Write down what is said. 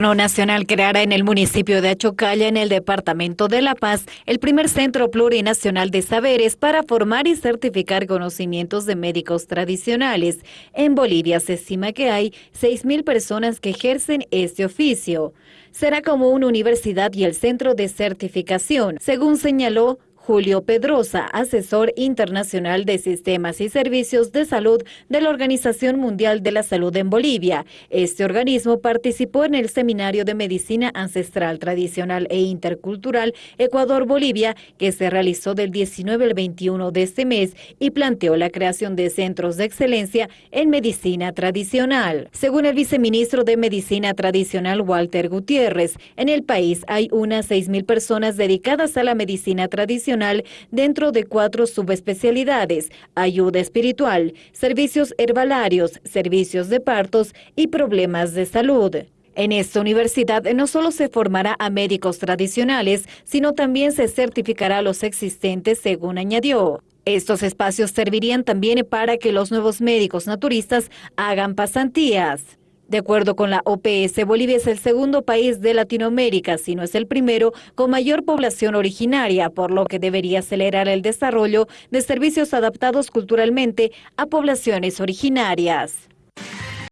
Nacional creará en el municipio de Achocalla, en el departamento de La Paz, el primer centro plurinacional de saberes para formar y certificar conocimientos de médicos tradicionales. En Bolivia se estima que hay 6.000 personas que ejercen este oficio. Será como una universidad y el centro de certificación, según señaló Julio Pedrosa, asesor internacional de sistemas y servicios de salud de la Organización Mundial de la Salud en Bolivia. Este organismo participó en el Seminario de Medicina Ancestral Tradicional e Intercultural Ecuador-Bolivia, que se realizó del 19 al 21 de este mes y planteó la creación de centros de excelencia en medicina tradicional. Según el viceministro de Medicina Tradicional, Walter Gutiérrez, en el país hay unas 6.000 personas dedicadas a la medicina tradicional dentro de cuatro subespecialidades, ayuda espiritual, servicios herbalarios, servicios de partos y problemas de salud. En esta universidad no solo se formará a médicos tradicionales, sino también se certificará a los existentes, según añadió. Estos espacios servirían también para que los nuevos médicos naturistas hagan pasantías. De acuerdo con la OPS, Bolivia es el segundo país de Latinoamérica, si no es el primero, con mayor población originaria, por lo que debería acelerar el desarrollo de servicios adaptados culturalmente a poblaciones originarias.